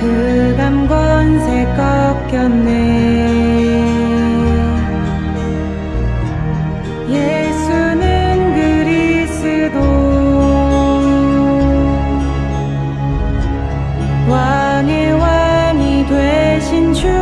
흑암 권세 꺾였네. 예수는 그리스도. 왕의 왕이 되신 주